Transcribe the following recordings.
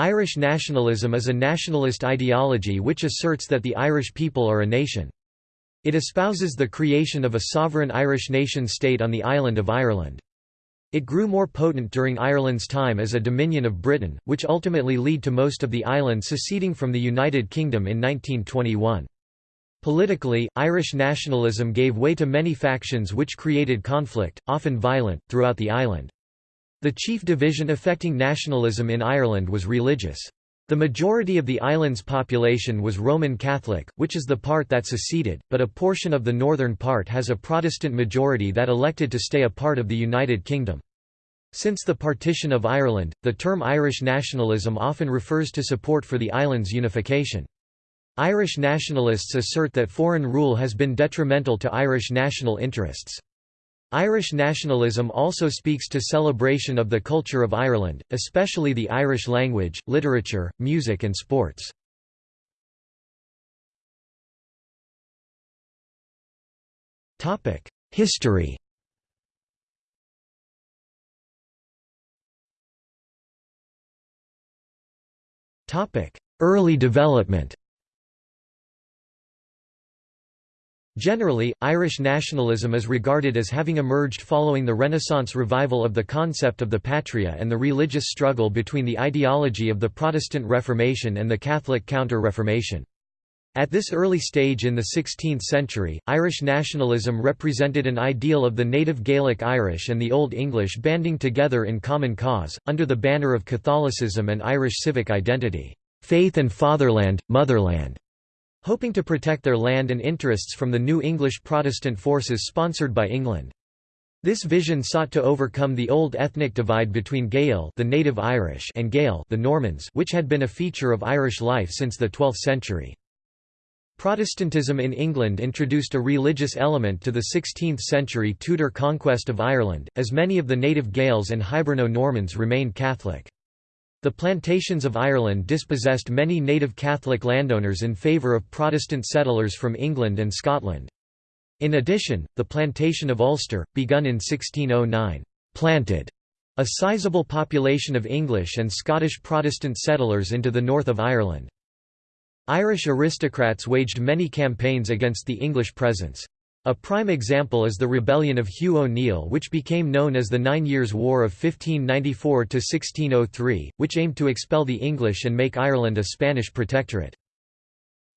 Irish nationalism is a nationalist ideology which asserts that the Irish people are a nation. It espouses the creation of a sovereign Irish nation-state on the island of Ireland. It grew more potent during Ireland's time as a dominion of Britain, which ultimately led to most of the island seceding from the United Kingdom in 1921. Politically, Irish nationalism gave way to many factions which created conflict, often violent, throughout the island. The chief division affecting nationalism in Ireland was religious. The majority of the island's population was Roman Catholic, which is the part that seceded, but a portion of the northern part has a Protestant majority that elected to stay a part of the United Kingdom. Since the partition of Ireland, the term Irish nationalism often refers to support for the island's unification. Irish nationalists assert that foreign rule has been detrimental to Irish national interests. Irish nationalism also speaks to celebration of the culture of Ireland, especially the Irish language, literature, music and sports. History Early development Generally, Irish nationalism is regarded as having emerged following the Renaissance revival of the concept of the patria and the religious struggle between the ideology of the Protestant Reformation and the Catholic Counter-Reformation. At this early stage in the 16th century, Irish nationalism represented an ideal of the native Gaelic Irish and the Old English banding together in common cause, under the banner of Catholicism and Irish civic identity, "...faith and fatherland, motherland." Hoping to protect their land and interests from the new English Protestant forces sponsored by England. This vision sought to overcome the old ethnic divide between Gael the native Irish and Gael the Normans which had been a feature of Irish life since the 12th century. Protestantism in England introduced a religious element to the 16th-century Tudor conquest of Ireland, as many of the native Gaels and Hiberno-Normans remained Catholic. The plantations of Ireland dispossessed many native Catholic landowners in favour of Protestant settlers from England and Scotland. In addition, the plantation of Ulster, begun in 1609, planted a sizable population of English and Scottish Protestant settlers into the north of Ireland. Irish aristocrats waged many campaigns against the English presence. A prime example is the rebellion of Hugh O'Neill which became known as the Nine Years' War of 1594–1603, which aimed to expel the English and make Ireland a Spanish protectorate.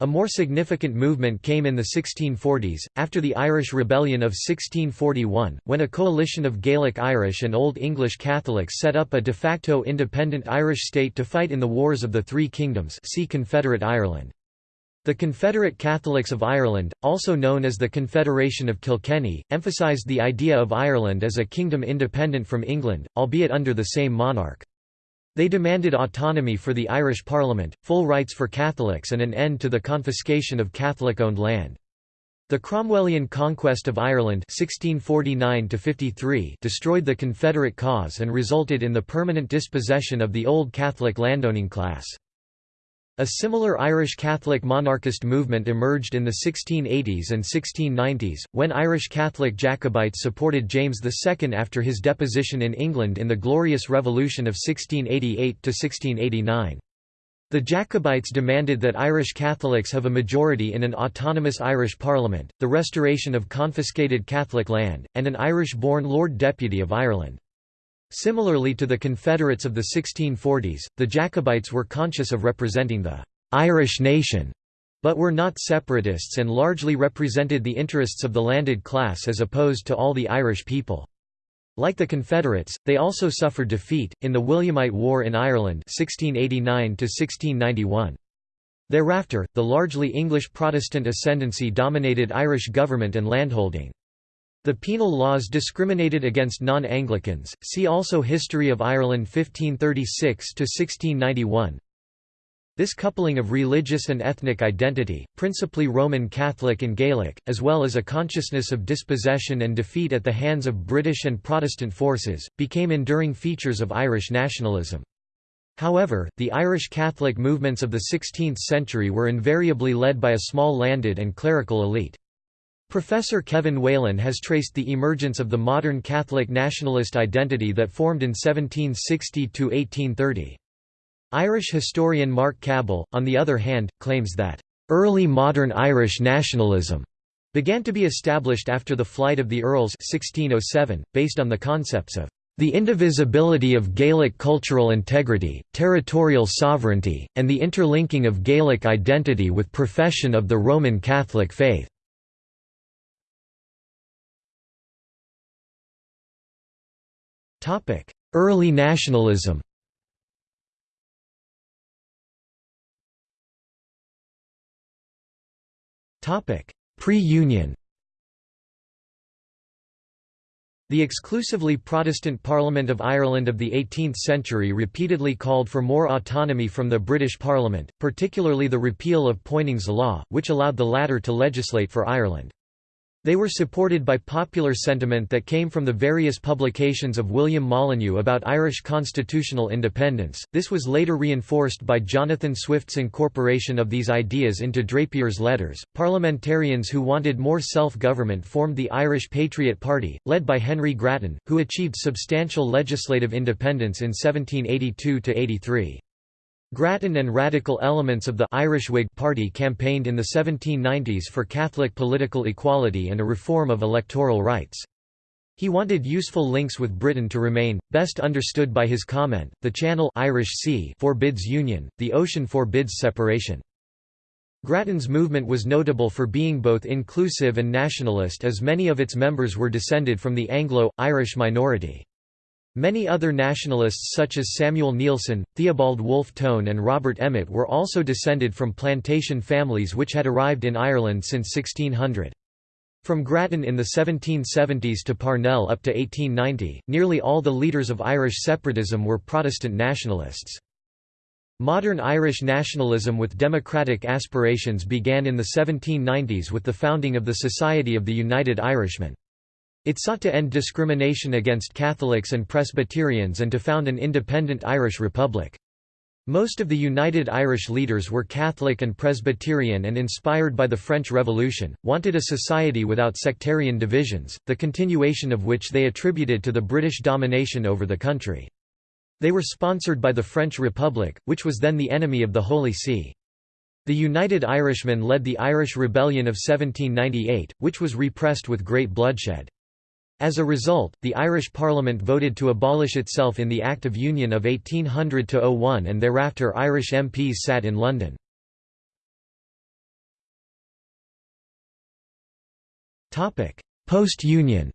A more significant movement came in the 1640s, after the Irish Rebellion of 1641, when a coalition of Gaelic Irish and Old English Catholics set up a de facto independent Irish state to fight in the Wars of the Three Kingdoms see Confederate Ireland. The Confederate Catholics of Ireland, also known as the Confederation of Kilkenny, emphasised the idea of Ireland as a kingdom independent from England, albeit under the same monarch. They demanded autonomy for the Irish Parliament, full rights for Catholics and an end to the confiscation of Catholic-owned land. The Cromwellian conquest of Ireland 1649 destroyed the Confederate cause and resulted in the permanent dispossession of the old Catholic landowning class. A similar Irish Catholic monarchist movement emerged in the 1680s and 1690s, when Irish Catholic Jacobites supported James II after his deposition in England in the Glorious Revolution of 1688–1689. The Jacobites demanded that Irish Catholics have a majority in an autonomous Irish Parliament, the restoration of confiscated Catholic land, and an Irish-born Lord Deputy of Ireland. Similarly to the Confederates of the 1640s, the Jacobites were conscious of representing the «Irish nation», but were not separatists and largely represented the interests of the landed class as opposed to all the Irish people. Like the Confederates, they also suffered defeat, in the Williamite War in Ireland 1689 Thereafter, the largely English Protestant ascendancy dominated Irish government and landholding. The penal laws discriminated against non-Anglicans, see also History of Ireland 1536–1691. This coupling of religious and ethnic identity, principally Roman Catholic and Gaelic, as well as a consciousness of dispossession and defeat at the hands of British and Protestant forces, became enduring features of Irish nationalism. However, the Irish Catholic movements of the 16th century were invariably led by a small landed and clerical elite. Professor Kevin Whelan has traced the emergence of the modern Catholic nationalist identity that formed in 1760 to 1830. Irish historian Marc Caball, on the other hand, claims that, "...early modern Irish nationalism," began to be established after the flight of the Earls 1607, based on the concepts of the indivisibility of Gaelic cultural integrity, territorial sovereignty, and the interlinking of Gaelic identity with profession of the Roman Catholic faith. Early nationalism. Topic: Pre-Union. The exclusively Protestant Parliament of Ireland of the 18th century repeatedly called for more autonomy from the British Parliament, particularly the repeal of Poynings Law, which allowed the latter to legislate for Ireland. They were supported by popular sentiment that came from the various publications of William Molyneux about Irish constitutional independence. This was later reinforced by Jonathan Swift's incorporation of these ideas into Drapier's letters. Parliamentarians who wanted more self government formed the Irish Patriot Party, led by Henry Grattan, who achieved substantial legislative independence in 1782 83. Grattan and radical elements of the Irish Whig Party campaigned in the 1790s for Catholic political equality and a reform of electoral rights. He wanted useful links with Britain to remain, best understood by his comment, the Channel Irish sea forbids union, the ocean forbids separation. Grattan's movement was notable for being both inclusive and nationalist as many of its members were descended from the Anglo-Irish minority. Many other nationalists such as Samuel Neilson, Theobald Wolfe Tone and Robert Emmet were also descended from plantation families which had arrived in Ireland since 1600. From Grattan in the 1770s to Parnell up to 1890, nearly all the leaders of Irish separatism were Protestant nationalists. Modern Irish nationalism with democratic aspirations began in the 1790s with the founding of the Society of the United Irishmen. It sought to end discrimination against Catholics and Presbyterians and to found an independent Irish republic. Most of the United Irish leaders were Catholic and Presbyterian and inspired by the French Revolution, wanted a society without sectarian divisions, the continuation of which they attributed to the British domination over the country. They were sponsored by the French Republic, which was then the enemy of the Holy See. The United Irishmen led the Irish Rebellion of 1798, which was repressed with great bloodshed. As a result, the Irish Parliament voted to abolish itself in the Act of Union of 1800–01 and thereafter Irish MPs sat in London. Post-Union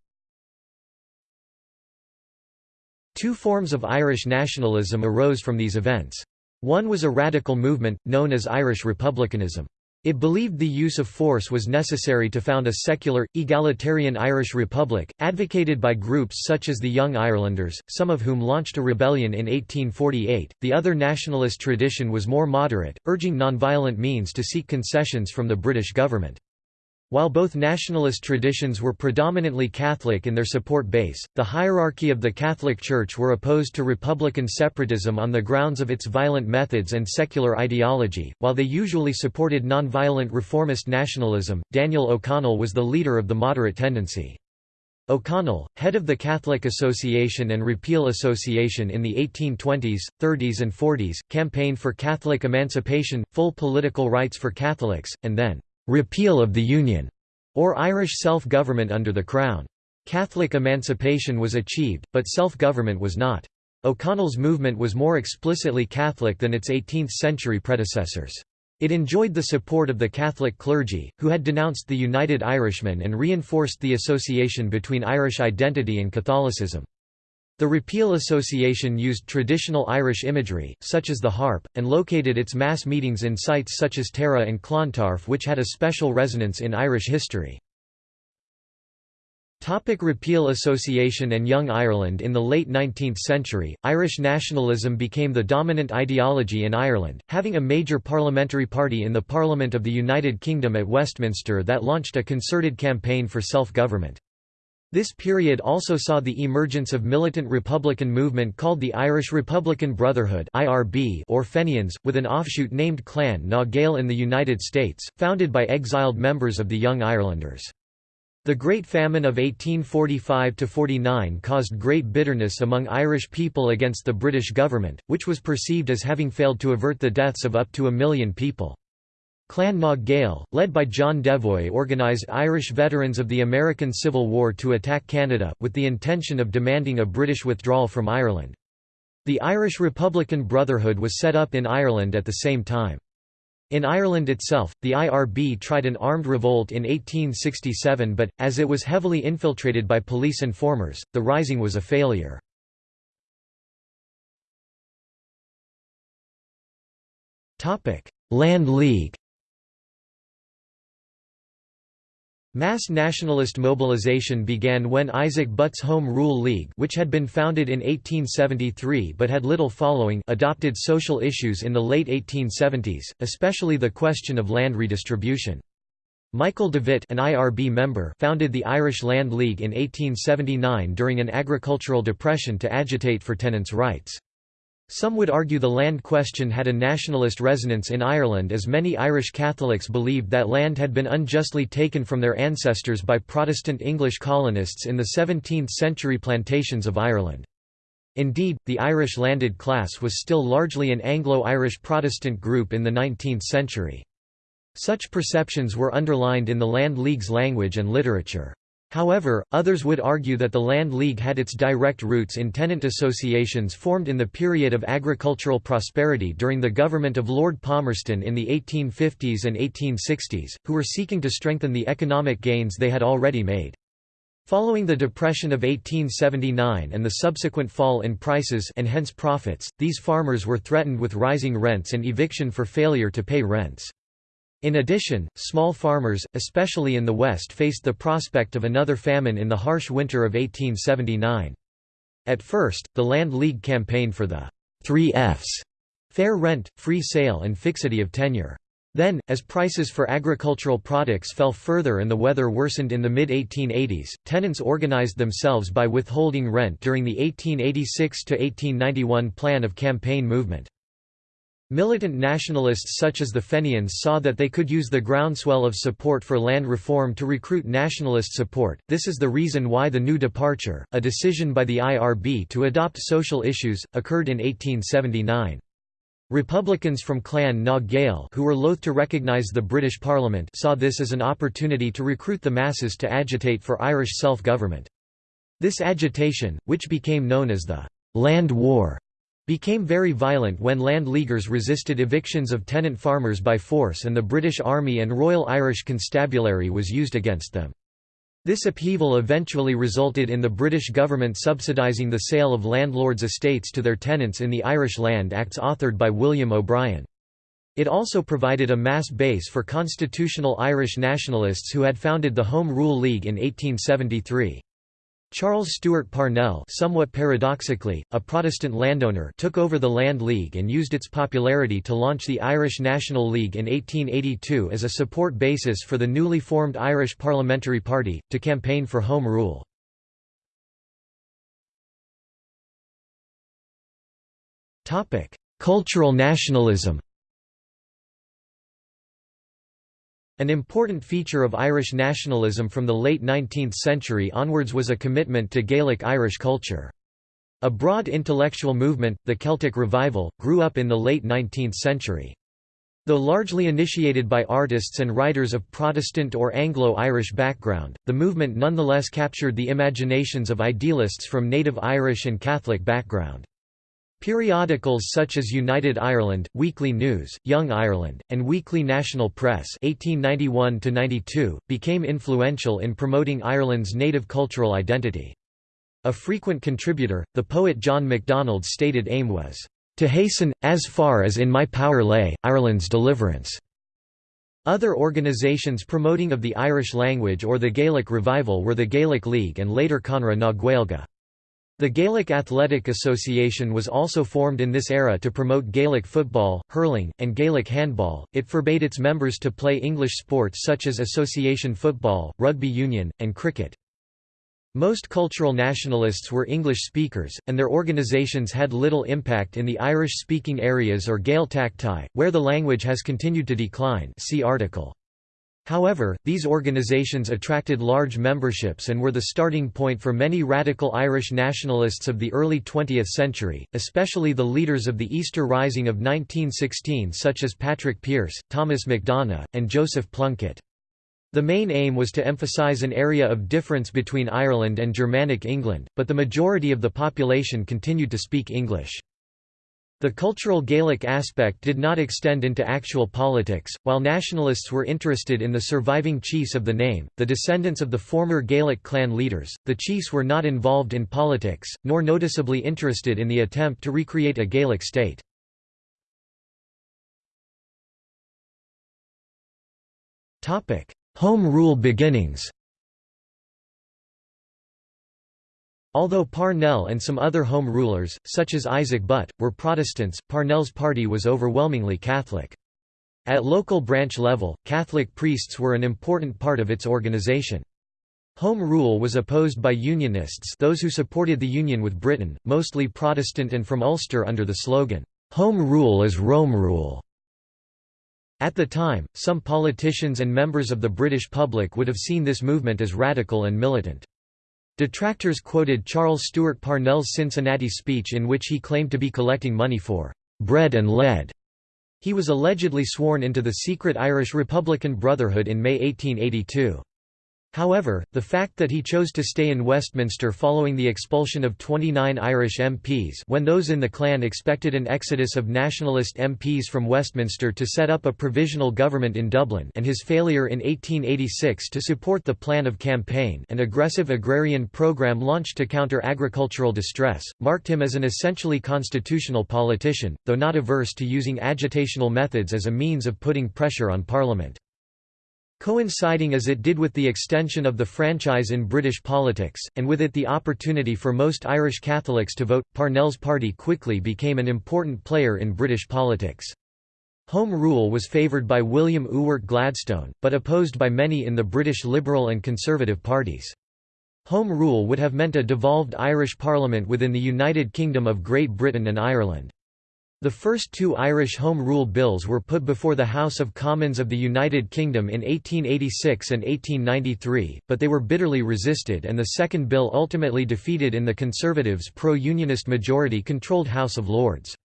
Two forms of Irish nationalism arose from these events. One was a radical movement, known as Irish republicanism. It believed the use of force was necessary to found a secular, egalitarian Irish republic, advocated by groups such as the Young Irelanders, some of whom launched a rebellion in 1848. The other nationalist tradition was more moderate, urging nonviolent means to seek concessions from the British government. While both nationalist traditions were predominantly Catholic in their support base, the hierarchy of the Catholic Church were opposed to republican separatism on the grounds of its violent methods and secular ideology. While they usually supported nonviolent reformist nationalism, Daniel O'Connell was the leader of the moderate tendency. O'Connell, head of the Catholic Association and Repeal Association in the 1820s, 30s and 40s, campaigned for Catholic emancipation, full political rights for Catholics, and then repeal of the Union, or Irish self-government under the Crown. Catholic emancipation was achieved, but self-government was not. O'Connell's movement was more explicitly Catholic than its 18th-century predecessors. It enjoyed the support of the Catholic clergy, who had denounced the United Irishmen and reinforced the association between Irish identity and Catholicism. The Repeal Association used traditional Irish imagery, such as the harp, and located its mass meetings in sites such as Tara and Clontarf which had a special resonance in Irish history. Topic Repeal Association and Young Ireland In the late 19th century, Irish nationalism became the dominant ideology in Ireland, having a major parliamentary party in the Parliament of the United Kingdom at Westminster that launched a concerted campaign for self-government. This period also saw the emergence of militant republican movement called the Irish Republican Brotherhood or Fenians, with an offshoot named Clan na Gael in the United States, founded by exiled members of the Young Irelanders. The Great Famine of 1845–49 caused great bitterness among Irish people against the British government, which was perceived as having failed to avert the deaths of up to a million people. Clan na Gael, led by John Devoy organised Irish veterans of the American Civil War to attack Canada, with the intention of demanding a British withdrawal from Ireland. The Irish Republican Brotherhood was set up in Ireland at the same time. In Ireland itself, the IRB tried an armed revolt in 1867 but, as it was heavily infiltrated by police informers, the rising was a failure. Land League Mass nationalist mobilization began when Isaac Butt's Home Rule League which had been founded in 1873 but had little following adopted social issues in the late 1870s, especially the question of land redistribution. Michael Davitt an IRB member founded the Irish Land League in 1879 during an agricultural depression to agitate for tenants' rights. Some would argue the land question had a nationalist resonance in Ireland as many Irish Catholics believed that land had been unjustly taken from their ancestors by Protestant English colonists in the 17th-century plantations of Ireland. Indeed, the Irish landed class was still largely an Anglo-Irish Protestant group in the 19th century. Such perceptions were underlined in the Land League's language and literature. However, others would argue that the Land League had its direct roots in tenant associations formed in the period of agricultural prosperity during the government of Lord Palmerston in the 1850s and 1860s, who were seeking to strengthen the economic gains they had already made. Following the Depression of 1879 and the subsequent fall in prices and hence profits, these farmers were threatened with rising rents and eviction for failure to pay rents. In addition, small farmers, especially in the West faced the prospect of another famine in the harsh winter of 1879. At first, the Land League campaigned for the three Fs fair rent, free sale and fixity of tenure. Then, as prices for agricultural products fell further and the weather worsened in the mid-1880s, tenants organized themselves by withholding rent during the 1886–1891 plan of campaign movement. Militant nationalists such as the Fenians saw that they could use the groundswell of support for land reform to recruit nationalist support. This is the reason why the New Departure, a decision by the IRB to adopt social issues, occurred in 1879. Republicans from Clan na Gael who were loath to recognise the British Parliament saw this as an opportunity to recruit the masses to agitate for Irish self-government. This agitation, which became known as the «Land War», became very violent when Land Leaguers resisted evictions of tenant farmers by force and the British Army and Royal Irish Constabulary was used against them. This upheaval eventually resulted in the British government subsidising the sale of landlords' estates to their tenants in the Irish Land Acts authored by William O'Brien. It also provided a mass base for constitutional Irish nationalists who had founded the Home Rule League in 1873. Charles Stewart Parnell somewhat paradoxically, a Protestant landowner took over the Land League and used its popularity to launch the Irish National League in 1882 as a support basis for the newly formed Irish Parliamentary Party, to campaign for Home Rule. Cultural nationalism An important feature of Irish nationalism from the late 19th century onwards was a commitment to Gaelic Irish culture. A broad intellectual movement, the Celtic Revival, grew up in the late 19th century. Though largely initiated by artists and writers of Protestant or Anglo-Irish background, the movement nonetheless captured the imaginations of idealists from native Irish and Catholic background. Periodicals such as United Ireland, Weekly News, Young Ireland, and Weekly National Press 1891 became influential in promoting Ireland's native cultural identity. A frequent contributor, the poet John MacDonald's stated aim was, "...to hasten, as far as in my power lay, Ireland's deliverance." Other organisations promoting of the Irish language or the Gaelic revival were the Gaelic League and later Conradh na Gaeilge. The Gaelic Athletic Association was also formed in this era to promote Gaelic football, hurling, and Gaelic handball. It forbade its members to play English sports such as association football, rugby union, and cricket. Most cultural nationalists were English speakers, and their organisations had little impact in the Irish-speaking areas or Gaeltacht, where the language has continued to decline see article. However, these organisations attracted large memberships and were the starting point for many radical Irish nationalists of the early 20th century, especially the leaders of the Easter Rising of 1916 such as Patrick Pearse, Thomas MacDonagh, and Joseph Plunkett. The main aim was to emphasise an area of difference between Ireland and Germanic England, but the majority of the population continued to speak English. The cultural Gaelic aspect did not extend into actual politics, while nationalists were interested in the surviving chiefs of the name, the descendants of the former Gaelic clan leaders. The chiefs were not involved in politics, nor noticeably interested in the attempt to recreate a Gaelic state. Home rule beginnings Although Parnell and some other Home Rulers, such as Isaac Butt, were Protestants, Parnell's party was overwhelmingly Catholic. At local branch level, Catholic priests were an important part of its organization. Home rule was opposed by Unionists those who supported the union with Britain, mostly Protestant and from Ulster under the slogan, "'Home rule is Rome rule'". At the time, some politicians and members of the British public would have seen this movement as radical and militant. Detractors quoted Charles Stewart Parnell's Cincinnati speech in which he claimed to be collecting money for bread and lead. He was allegedly sworn into the secret Irish Republican Brotherhood in May 1882. However, the fact that he chose to stay in Westminster following the expulsion of 29 Irish MPs when those in the clan expected an exodus of nationalist MPs from Westminster to set up a provisional government in Dublin and his failure in 1886 to support the plan of campaign an aggressive agrarian programme launched to counter agricultural distress, marked him as an essentially constitutional politician, though not averse to using agitational methods as a means of putting pressure on Parliament. Coinciding as it did with the extension of the franchise in British politics, and with it the opportunity for most Irish Catholics to vote, Parnell's party quickly became an important player in British politics. Home rule was favoured by William Ewart Gladstone, but opposed by many in the British Liberal and Conservative parties. Home rule would have meant a devolved Irish Parliament within the United Kingdom of Great Britain and Ireland. The first two Irish Home Rule Bills were put before the House of Commons of the United Kingdom in 1886 and 1893, but they were bitterly resisted and the second bill ultimately defeated in the Conservatives' pro-unionist majority-controlled House of Lords.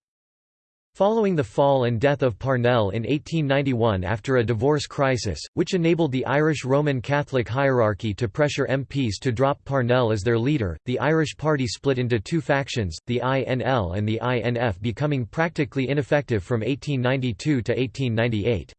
Following the fall and death of Parnell in 1891 after a divorce crisis, which enabled the Irish Roman Catholic hierarchy to pressure MPs to drop Parnell as their leader, the Irish party split into two factions, the INL and the INF becoming practically ineffective from 1892 to 1898.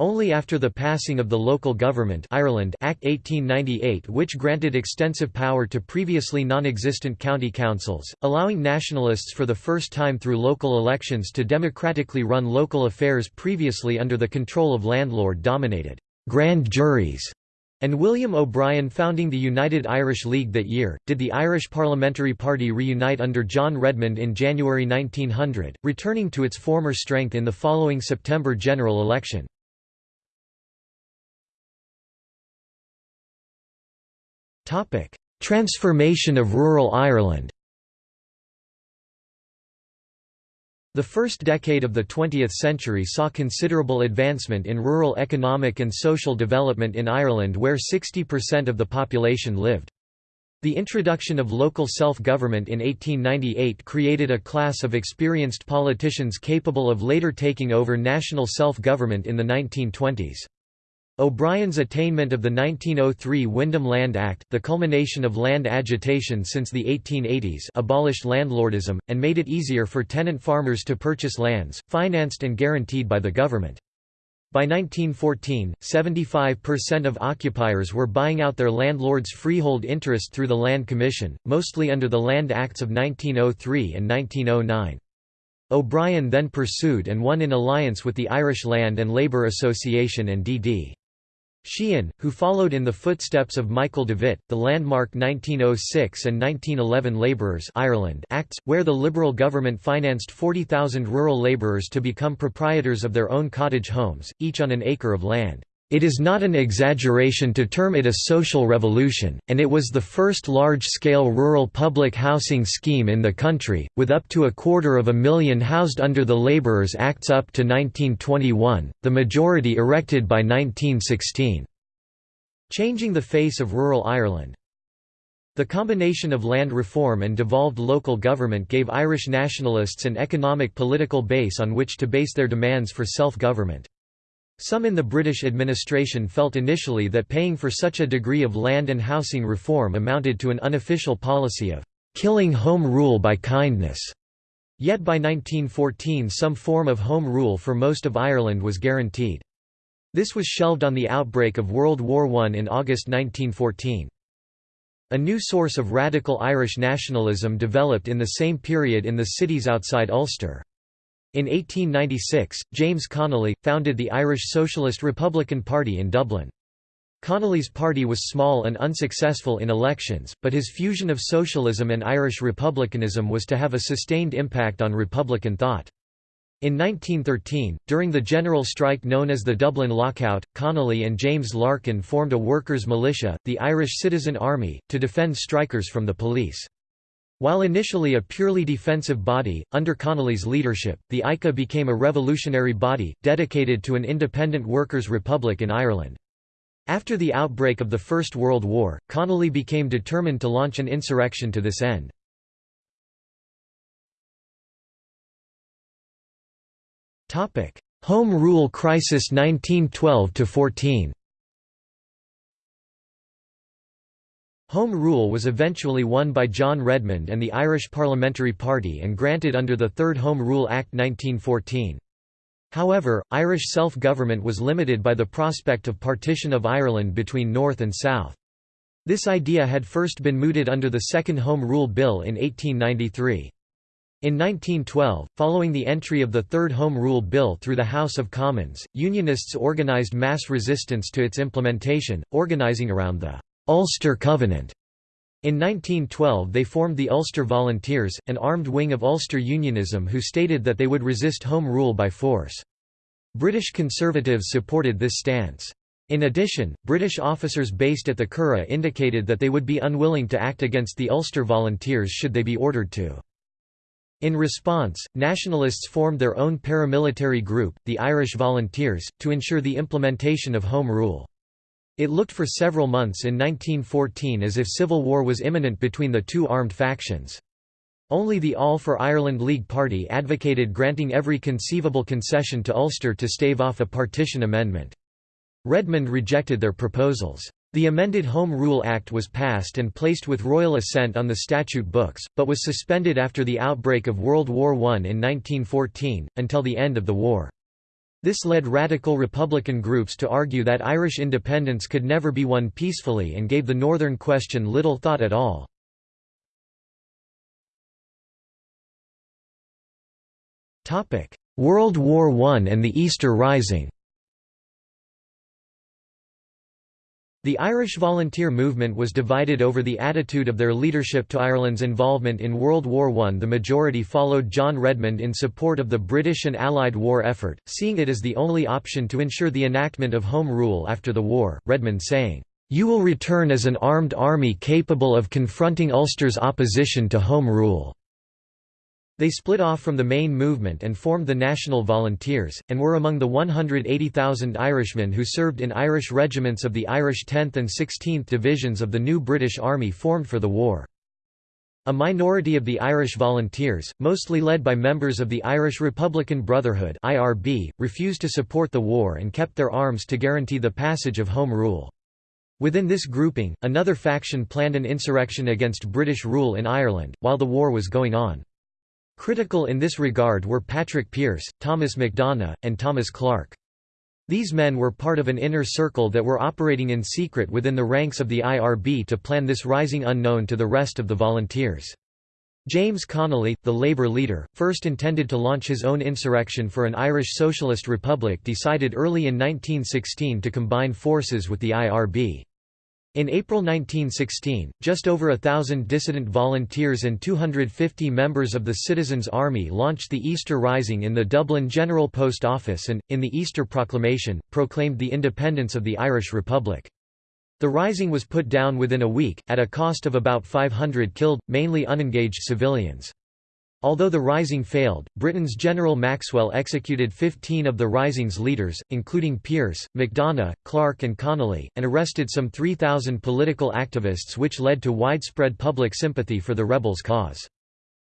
Only after the passing of the Local Government Ireland Act 1898 which granted extensive power to previously non-existent county councils, allowing nationalists for the first time through local elections to democratically run local affairs previously under the control of landlord-dominated grand juries, and William O'Brien founding the United Irish League that year, did the Irish Parliamentary Party reunite under John Redmond in January 1900, returning to its former strength in the following September general election. Transformation of rural Ireland The first decade of the 20th century saw considerable advancement in rural economic and social development in Ireland where 60% of the population lived. The introduction of local self-government in 1898 created a class of experienced politicians capable of later taking over national self-government in the 1920s. O'Brien's attainment of the 1903 Wyndham Land Act, the culmination of land agitation since the 1880s abolished landlordism, and made it easier for tenant farmers to purchase lands, financed and guaranteed by the government. By 1914, 75% of occupiers were buying out their landlord's freehold interest through the Land Commission, mostly under the Land Acts of 1903 and 1909. O'Brien then pursued and won in alliance with the Irish Land and Labour Association and D.D. Sheehan, who followed in the footsteps of Michael Davitt, the landmark 1906 and 1911 Labourers Ireland Acts, where the Liberal government financed 40,000 rural labourers to become proprietors of their own cottage homes, each on an acre of land. It is not an exaggeration to term it a social revolution, and it was the first large-scale rural public housing scheme in the country, with up to a quarter of a million housed under the Labourers Acts up to 1921, the majority erected by 1916. Changing the face of rural Ireland. The combination of land reform and devolved local government gave Irish nationalists an economic political base on which to base their demands for self-government. Some in the British administration felt initially that paying for such a degree of land and housing reform amounted to an unofficial policy of killing home rule by kindness. Yet by 1914 some form of home rule for most of Ireland was guaranteed. This was shelved on the outbreak of World War I in August 1914. A new source of radical Irish nationalism developed in the same period in the cities outside Ulster. In 1896, James Connolly, founded the Irish Socialist Republican Party in Dublin. Connolly's party was small and unsuccessful in elections, but his fusion of socialism and Irish republicanism was to have a sustained impact on republican thought. In 1913, during the general strike known as the Dublin Lockout, Connolly and James Larkin formed a workers' militia, the Irish Citizen Army, to defend strikers from the police. While initially a purely defensive body, under Connolly's leadership, the ICA became a revolutionary body, dedicated to an independent workers' republic in Ireland. After the outbreak of the First World War, Connolly became determined to launch an insurrection to this end. Home Rule Crisis 1912–14 Home Rule was eventually won by John Redmond and the Irish Parliamentary Party and granted under the Third Home Rule Act 1914. However, Irish self-government was limited by the prospect of partition of Ireland between North and South. This idea had first been mooted under the Second Home Rule Bill in 1893. In 1912, following the entry of the Third Home Rule Bill through the House of Commons, Unionists organised mass resistance to its implementation, organising around the Ulster Covenant. In 1912 they formed the Ulster Volunteers, an armed wing of Ulster Unionism who stated that they would resist Home Rule by force. British Conservatives supported this stance. In addition, British officers based at the Curragh indicated that they would be unwilling to act against the Ulster Volunteers should they be ordered to. In response, nationalists formed their own paramilitary group, the Irish Volunteers, to ensure the implementation of Home Rule. It looked for several months in 1914 as if civil war was imminent between the two armed factions. Only the All for Ireland League Party advocated granting every conceivable concession to Ulster to stave off a partition amendment. Redmond rejected their proposals. The amended Home Rule Act was passed and placed with royal assent on the statute books, but was suspended after the outbreak of World War I in 1914, until the end of the war. This led radical Republican groups to argue that Irish independence could never be won peacefully and gave the Northern question little thought at all. World War I and the Easter Rising The Irish volunteer movement was divided over the attitude of their leadership to Ireland's involvement in World War I. The majority followed John Redmond in support of the British and Allied war effort, seeing it as the only option to ensure the enactment of Home Rule after the war, Redmond saying, "...you will return as an armed army capable of confronting Ulster's opposition to Home Rule." They split off from the main movement and formed the National Volunteers, and were among the 180,000 Irishmen who served in Irish regiments of the Irish 10th and 16th Divisions of the new British Army formed for the war. A minority of the Irish Volunteers, mostly led by members of the Irish Republican Brotherhood (IRB), refused to support the war and kept their arms to guarantee the passage of Home Rule. Within this grouping, another faction planned an insurrection against British rule in Ireland, while the war was going on. Critical in this regard were Patrick Pearse, Thomas MacDonagh, and Thomas Clarke. These men were part of an inner circle that were operating in secret within the ranks of the IRB to plan this rising unknown to the rest of the volunteers. James Connolly, the Labour leader, first intended to launch his own insurrection for an Irish Socialist Republic decided early in 1916 to combine forces with the IRB. In April 1916, just over a thousand dissident volunteers and 250 members of the Citizens' Army launched the Easter Rising in the Dublin General Post Office and, in the Easter Proclamation, proclaimed the independence of the Irish Republic. The rising was put down within a week, at a cost of about 500 killed, mainly unengaged civilians. Although the Rising failed, Britain's General Maxwell executed 15 of the Rising's leaders, including Pearse, MacDonagh, Clarke and Connolly, and arrested some 3,000 political activists which led to widespread public sympathy for the rebels' cause.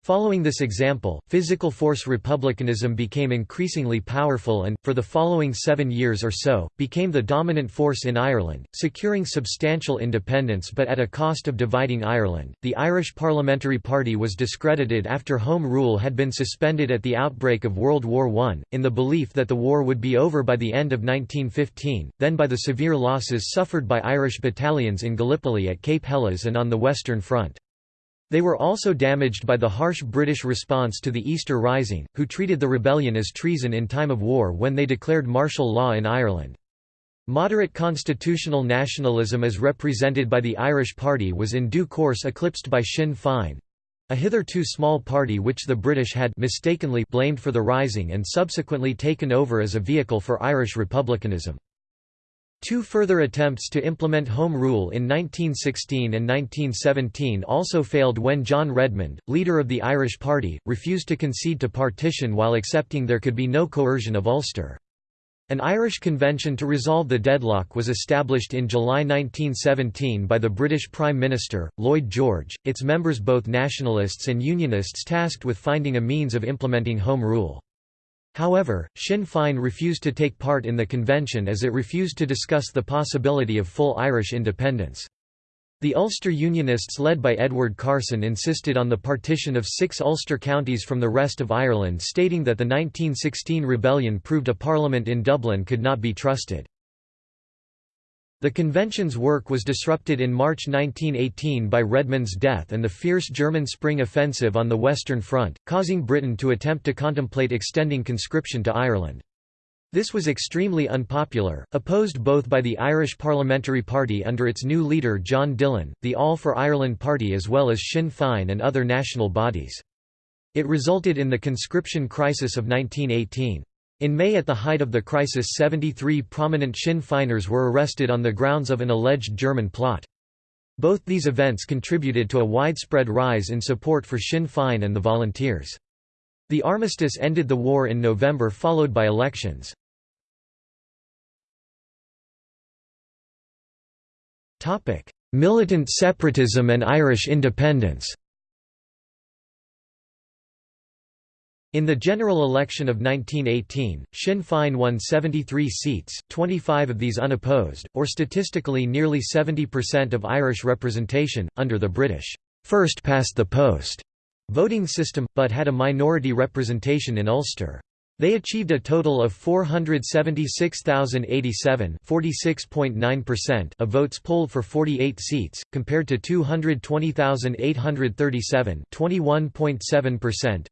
Following this example, physical force republicanism became increasingly powerful and, for the following seven years or so, became the dominant force in Ireland, securing substantial independence but at a cost of dividing Ireland. The Irish Parliamentary Party was discredited after Home Rule had been suspended at the outbreak of World War I, in the belief that the war would be over by the end of 1915, then by the severe losses suffered by Irish battalions in Gallipoli at Cape Helles and on the Western Front. They were also damaged by the harsh British response to the Easter Rising, who treated the rebellion as treason in time of war when they declared martial law in Ireland. Moderate constitutional nationalism as represented by the Irish Party was in due course eclipsed by Sinn Féin—a hitherto small party which the British had mistakenly blamed for the Rising and subsequently taken over as a vehicle for Irish republicanism. Two further attempts to implement Home Rule in 1916 and 1917 also failed when John Redmond, leader of the Irish Party, refused to concede to partition while accepting there could be no coercion of Ulster. An Irish convention to resolve the deadlock was established in July 1917 by the British Prime Minister, Lloyd George, its members both nationalists and unionists tasked with finding a means of implementing Home Rule. However, Sinn Féin refused to take part in the convention as it refused to discuss the possibility of full Irish independence. The Ulster Unionists led by Edward Carson insisted on the partition of six Ulster counties from the rest of Ireland stating that the 1916 rebellion proved a parliament in Dublin could not be trusted. The convention's work was disrupted in March 1918 by Redmond's death and the fierce German Spring Offensive on the Western Front, causing Britain to attempt to contemplate extending conscription to Ireland. This was extremely unpopular, opposed both by the Irish Parliamentary Party under its new leader John Dillon, the All for Ireland Party as well as Sinn Féin and other national bodies. It resulted in the conscription crisis of 1918. In May at the height of the crisis 73 prominent Sinn Féiners were arrested on the grounds of an alleged German plot. Both these events contributed to a widespread rise in support for Sinn Féin and the volunteers. The armistice ended the war in November followed by elections. Militant separatism and Irish independence In the general election of 1918, Sinn Féin won 73 seats, 25 of these unopposed, or statistically nearly 70% of Irish representation, under the British first past the post voting system, but had a minority representation in Ulster. They achieved a total of 476,087 of votes polled for 48 seats, compared to 220,837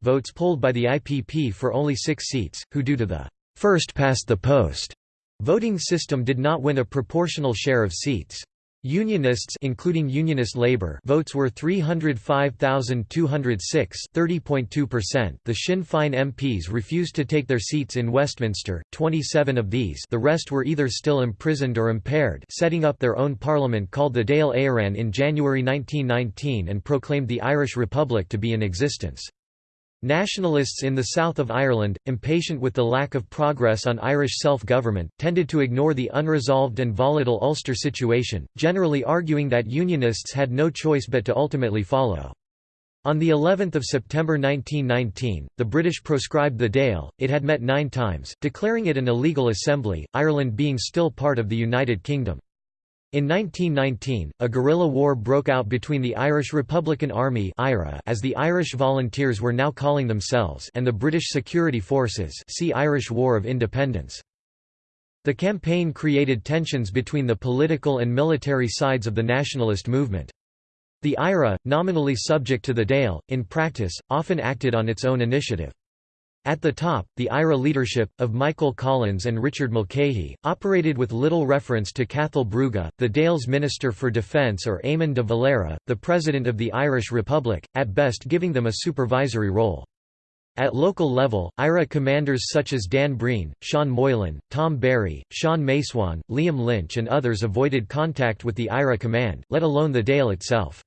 votes polled by the IPP for only six seats, who due to the first past the post voting system did not win a proportional share of seats. Unionists including Unionist Labour votes were 305,206 30.2%. The Sinn Féin MPs refused to take their seats in Westminster, 27 of these the rest were either still imprisoned or impaired setting up their own parliament called the Dáil Éireann in January 1919 and proclaimed the Irish Republic to be in existence. Nationalists in the south of Ireland, impatient with the lack of progress on Irish self-government, tended to ignore the unresolved and volatile Ulster situation, generally arguing that Unionists had no choice but to ultimately follow. On the 11th of September 1919, the British proscribed the Dáil. It had met 9 times, declaring it an illegal assembly, Ireland being still part of the United Kingdom. In 1919, a guerrilla war broke out between the Irish Republican Army as the Irish Volunteers were now calling themselves and the British Security Forces see Irish War of Independence. The campaign created tensions between the political and military sides of the nationalist movement. The IRA, nominally subject to the Dáil, in practice, often acted on its own initiative. At the top, the IRA leadership, of Michael Collins and Richard Mulcahy, operated with little reference to Cathal Brugha, the Dáil's Minister for Defence or Eamon de Valera, the President of the Irish Republic, at best giving them a supervisory role. At local level, IRA commanders such as Dan Breen, Sean Moylan, Tom Barry, Sean Macewan, Liam Lynch and others avoided contact with the IRA command, let alone the Dáil itself.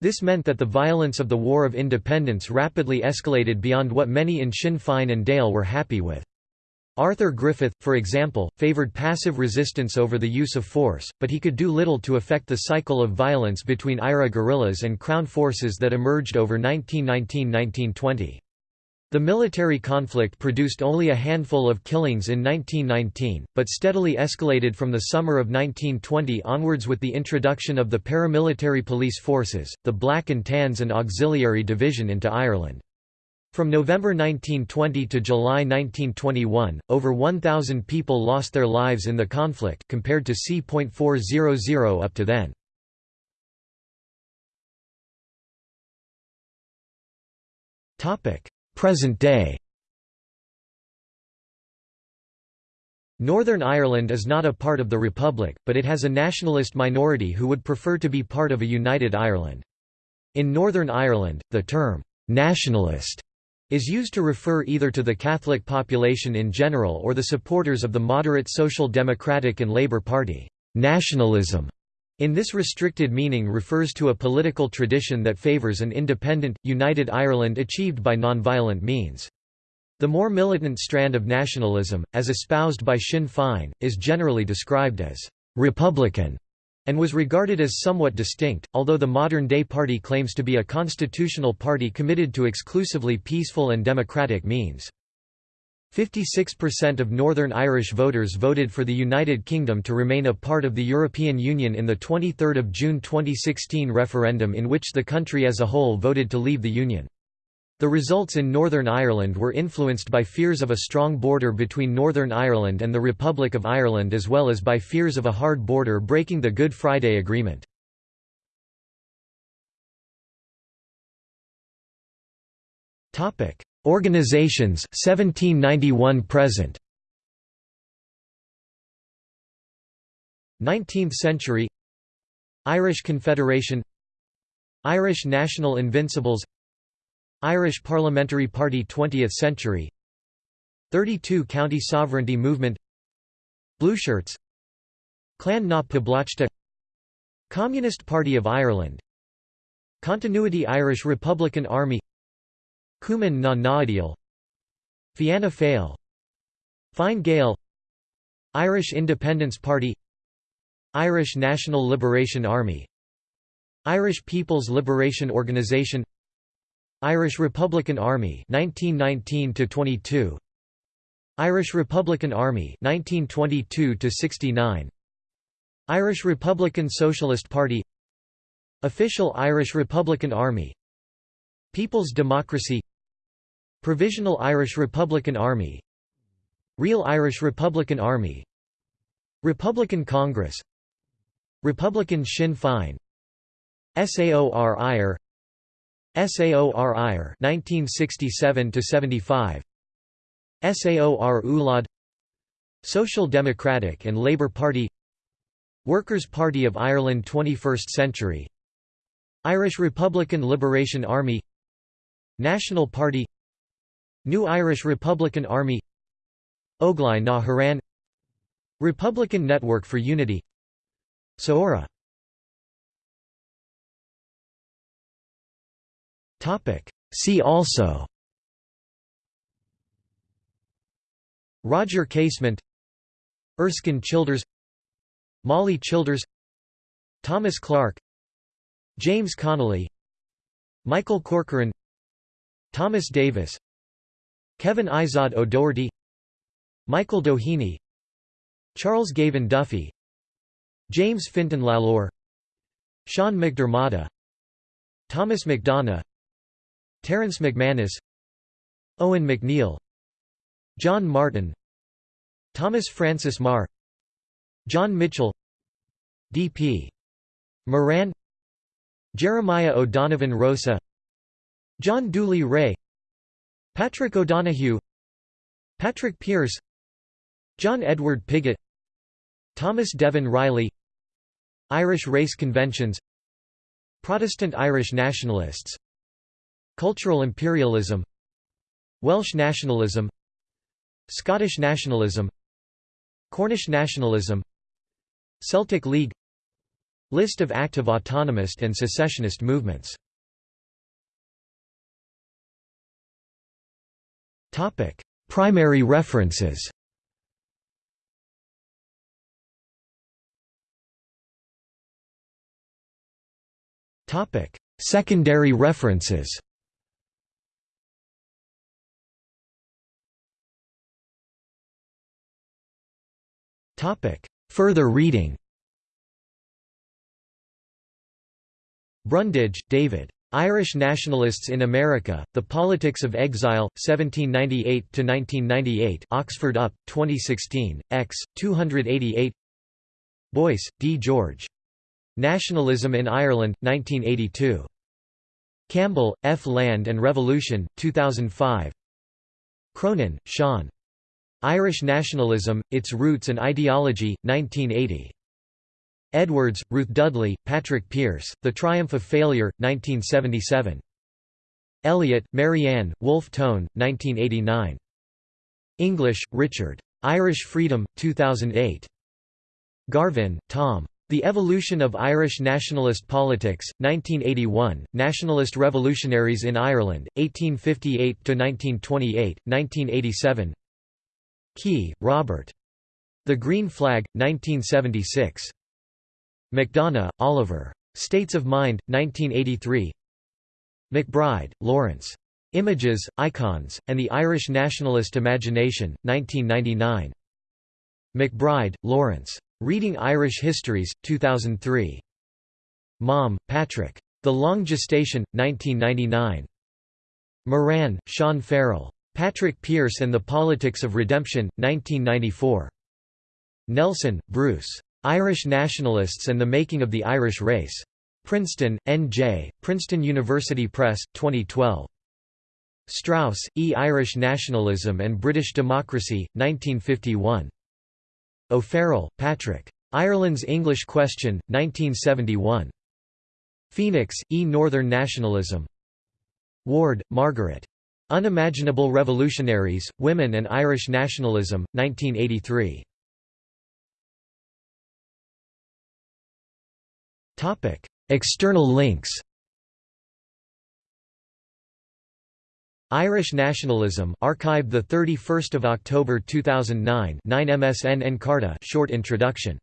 This meant that the violence of the War of Independence rapidly escalated beyond what many in Sinn Féin and Dáil were happy with. Arthur Griffith, for example, favoured passive resistance over the use of force, but he could do little to affect the cycle of violence between IRA guerrillas and Crown forces that emerged over 1919–1920. The military conflict produced only a handful of killings in 1919, but steadily escalated from the summer of 1920 onwards with the introduction of the paramilitary police forces, the Black and Tans and Auxiliary Division into Ireland. From November 1920 to July 1921, over 1,000 people lost their lives in the conflict compared to c.400 up to then. Topic: Present day Northern Ireland is not a part of the Republic, but it has a nationalist minority who would prefer to be part of a united Ireland. In Northern Ireland, the term, "'nationalist' is used to refer either to the Catholic population in general or the supporters of the moderate Social Democratic and Labour Party. Nationalism in this restricted meaning refers to a political tradition that favours an independent, united Ireland achieved by nonviolent means. The more militant strand of nationalism, as espoused by Sinn Féin, is generally described as «republican» and was regarded as somewhat distinct, although the modern-day party claims to be a constitutional party committed to exclusively peaceful and democratic means. 56% of Northern Irish voters voted for the United Kingdom to remain a part of the European Union in the 23 June 2016 referendum in which the country as a whole voted to leave the Union. The results in Northern Ireland were influenced by fears of a strong border between Northern Ireland and the Republic of Ireland as well as by fears of a hard border breaking the Good Friday Agreement. Organizations 1791 present. 19th century. Irish Confederation. Irish National Invincibles. Irish Parliamentary Party 20th century. 32 County Sovereignty Movement. Blueshirts Clann na Poblachta Communist Party of Ireland. Continuity Irish Republican Army Cumann na nGaedheal Fianna Fáil. Fine Gael. Irish Independence Party. Irish National Liberation Army. Irish People's Liberation Organization. Irish Republican Army 1919 22 Irish Republican Army 1922 69 Irish Republican Socialist Party. Official Irish Republican Army People's Democracy Provisional Irish Republican Army Real Irish Republican Army Republican Congress Republican Sinn Féin SAOR IRE SAOR IRE 1967 75 SAOR ULAD Social Democratic and Labour Party Workers' Party of Ireland 21st century Irish Republican Liberation Army National Party New Irish Republican Army Óglaigh na hÉireann Republican Network for Unity Saoradh. See also Roger Casement Erskine Childers Molly Childers Thomas Clarke James Connolly Michael Corcoran Thomas Davis Kevin Izod O'Doherty Michael Doheny Charles Gavan Duffy James Fintan Lalor Sean McDermott Thomas MacDonagh Terence MacManus Eoin MacNeill John Martin Thomas Francis Meagher John Mitchel D.P. Moran Jeremiah O'Donovan Rosa John Dooley Ray Patrick O'Donoghue Patrick Pearse John Edward Pigott Thomas Devin Reilly Irish race conventions Protestant Irish nationalists Cultural imperialism Welsh nationalism Scottish nationalism Cornish nationalism Celtic League List of active autonomist and secessionist movements Primary references. Secondary references. Further reading. Brundage, David. Irish Nationalists in America, The Politics of Exile, 1798–1998 Oxford UP, 2016, x. 288 Boyce, D. George. Nationalism in Ireland, 1982. Campbell, F. Land and Revolution, 2005 Cronin, Sean. Irish Nationalism, Its Roots and Ideology, 1980. Edwards, Ruth Dudley, Patrick Pearse, The Triumph of Failure, 1977. Elliott, Marianne, Wolfe Tone, 1989. English, Richard. Irish Freedom, 2008. Garvin, Tom. The Evolution of Irish Nationalist Politics, 1981, Nationalist Revolutionaries in Ireland, 1858–1928, 1987 Kee, Robert. The Green Flag, 1976. MacDonagh, Oliver. States of Mind, 1983 McBride, Lawrence. Images, Icons, and the Irish Nationalist Imagination, 1999. McBride, Lawrence. Reading Irish Histories, 2003. Maume, Patrick. The Long Gestation, 1999. Moran, Sean Farrell. Patrick Pearse and the Politics of Redemption, 1994. Nelson, Bruce. Irish Nationalists and the Making of the Irish Race. Princeton, N.J., Princeton University Press, 2012. Strauss, E. Irish Nationalism and British Democracy, 1951. O'Farrell, Patrick. Ireland's English Question, 1971. Phoenix, E. Northern Nationalism. Ward, Margaret. Unimaginable Revolutionaries, Women and Irish Nationalism, 1983. External links Irish Nationalism archived the 31st of October 2009 9 MSN Encarta short introduction